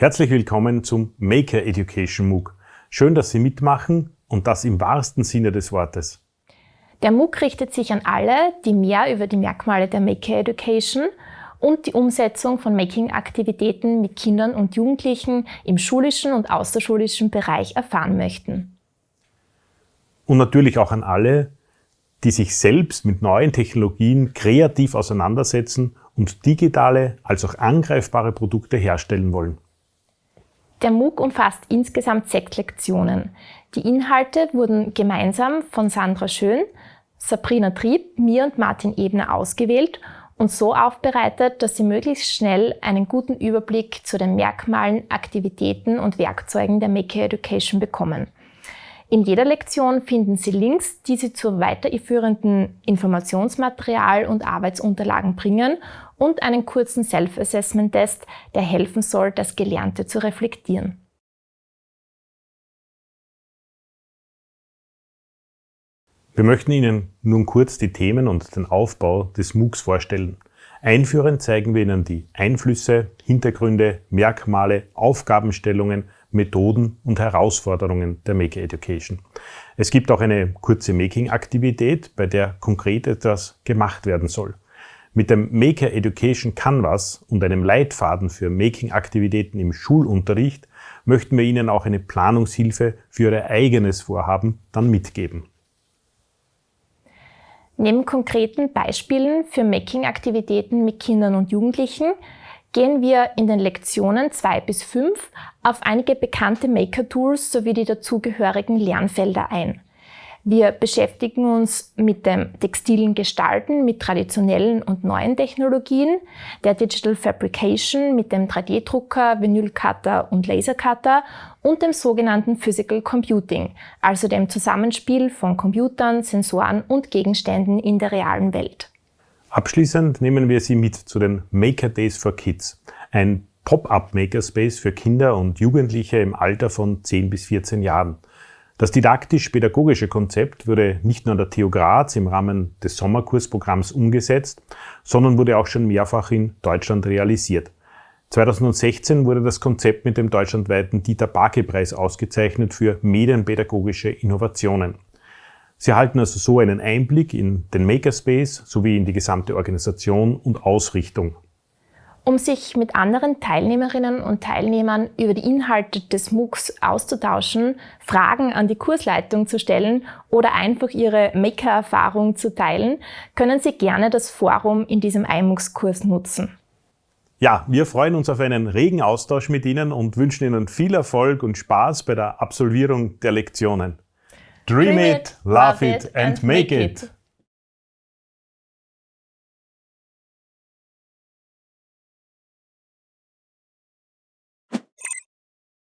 Herzlich willkommen zum Maker Education MOOC. Schön, dass Sie mitmachen und das im wahrsten Sinne des Wortes. Der MOOC richtet sich an alle, die mehr über die Merkmale der Maker Education und die Umsetzung von Making-Aktivitäten mit Kindern und Jugendlichen im schulischen und außerschulischen Bereich erfahren möchten. Und natürlich auch an alle, die sich selbst mit neuen Technologien kreativ auseinandersetzen und digitale als auch angreifbare Produkte herstellen wollen. Der MOOC umfasst insgesamt sechs Lektionen. Die Inhalte wurden gemeinsam von Sandra Schön, Sabrina Trieb, mir und Martin Ebner ausgewählt und so aufbereitet, dass Sie möglichst schnell einen guten Überblick zu den Merkmalen, Aktivitäten und Werkzeugen der Maker Education bekommen. In jeder Lektion finden Sie Links, die Sie zu weiterführenden Informationsmaterial und Arbeitsunterlagen bringen und einen kurzen Self-Assessment-Test, der helfen soll, das Gelernte zu reflektieren. Wir möchten Ihnen nun kurz die Themen und den Aufbau des MOOCs vorstellen. Einführend zeigen wir Ihnen die Einflüsse, Hintergründe, Merkmale, Aufgabenstellungen, Methoden und Herausforderungen der Maker Education. Es gibt auch eine kurze Making-Aktivität, bei der konkret etwas gemacht werden soll. Mit dem Maker Education Canvas und einem Leitfaden für Making-Aktivitäten im Schulunterricht möchten wir Ihnen auch eine Planungshilfe für Ihr eigenes Vorhaben dann mitgeben. Neben konkreten Beispielen für Making-Aktivitäten mit Kindern und Jugendlichen gehen wir in den Lektionen 2 bis 5 auf einige bekannte Maker-Tools sowie die dazugehörigen Lernfelder ein. Wir beschäftigen uns mit dem textilen Gestalten mit traditionellen und neuen Technologien, der Digital Fabrication mit dem 3D-Drucker, Vinylcutter und Lasercutter und dem sogenannten Physical Computing, also dem Zusammenspiel von Computern, Sensoren und Gegenständen in der realen Welt. Abschließend nehmen wir Sie mit zu den Maker Days for Kids, ein Pop-up Makerspace für Kinder und Jugendliche im Alter von 10 bis 14 Jahren. Das didaktisch-pädagogische Konzept wurde nicht nur an der TU Graz im Rahmen des Sommerkursprogramms umgesetzt, sondern wurde auch schon mehrfach in Deutschland realisiert. 2016 wurde das Konzept mit dem deutschlandweiten Dieter Barke-Preis ausgezeichnet für medienpädagogische Innovationen. Sie erhalten also so einen Einblick in den Makerspace sowie in die gesamte Organisation und Ausrichtung um sich mit anderen Teilnehmerinnen und Teilnehmern über die Inhalte des MOOCs auszutauschen, Fragen an die Kursleitung zu stellen oder einfach ihre Maker-Erfahrung zu teilen, können Sie gerne das Forum in diesem iMOOCs-Kurs nutzen. Ja, wir freuen uns auf einen regen Austausch mit Ihnen und wünschen Ihnen viel Erfolg und Spaß bei der Absolvierung der Lektionen. Dream, it, love it and make it.